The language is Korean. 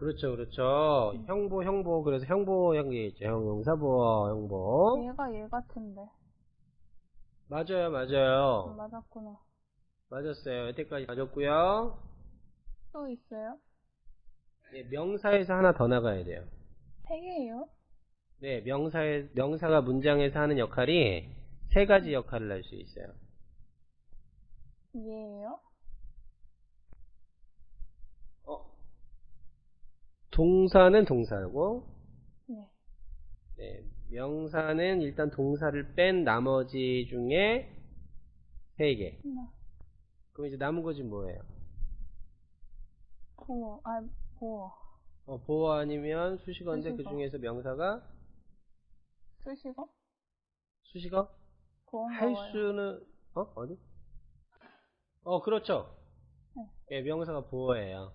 그렇죠, 그렇죠. 음. 형보, 형보. 그래서 형보, 형이 있죠. 형 용사보, 형보. 얘가 얘 같은데. 맞아요, 음, 맞아요. 맞았구나. 맞았어요. 여태까지 맞았고요. 또 있어요? 네, 명사에서 하나 더 나가야 돼요. 세 개예요? 네, 명사에, 명사가 문장에서 하는 역할이 세 가지 역할을 할 수 있어요. 얘예요? 어, 동사는 동사고, 네. 네, 명사는 일단 동사를 뺀 나머지 중에 세 개. 네. 그럼 이제 남은 거지 뭐예요? 보어. 아, 보어. 어, 보어 아니면 수식어인데 그 수식어. 중에서 명사가 수식어? 수식어? 할 수는 어 어디? 어 그렇죠. 네. 예, 명사가 보어예요.